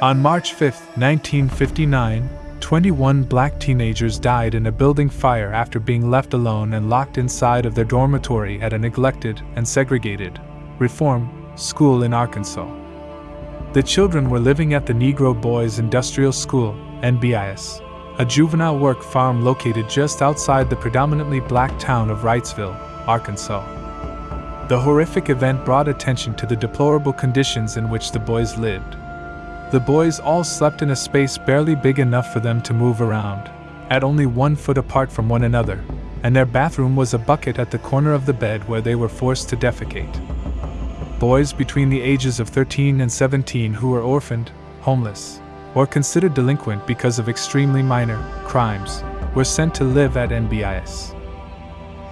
On March 5, 1959, 21 black teenagers died in a building fire after being left alone and locked inside of their dormitory at a neglected and segregated reform school in Arkansas. The children were living at the Negro Boys Industrial School, NBIS, a juvenile work farm located just outside the predominantly black town of Wrightsville, Arkansas. The horrific event brought attention to the deplorable conditions in which the boys lived. The boys all slept in a space barely big enough for them to move around, at only one foot apart from one another, and their bathroom was a bucket at the corner of the bed where they were forced to defecate. Boys between the ages of 13 and 17 who were orphaned, homeless, or considered delinquent because of extremely minor crimes were sent to live at NBIS.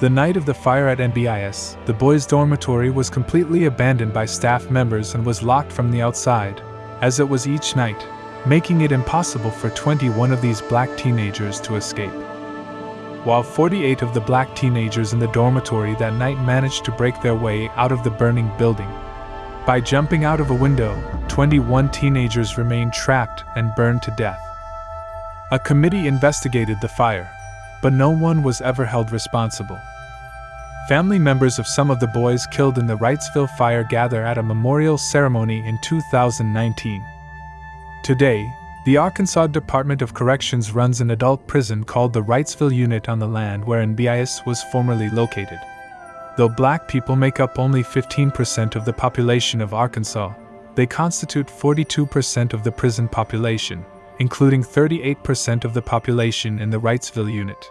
The night of the fire at NBIS, the boys' dormitory was completely abandoned by staff members and was locked from the outside, as it was each night, making it impossible for 21 of these black teenagers to escape. While 48 of the black teenagers in the dormitory that night managed to break their way out of the burning building. By jumping out of a window, 21 teenagers remained trapped and burned to death. A committee investigated the fire, but no one was ever held responsible. Family members of some of the boys killed in the Wrightsville fire gather at a memorial ceremony in 2019. Today, the Arkansas Department of Corrections runs an adult prison called the Wrightsville Unit on the land where NBIS was formerly located. Though black people make up only 15% of the population of Arkansas, they constitute 42% of the prison population, including 38% of the population in the Wrightsville Unit.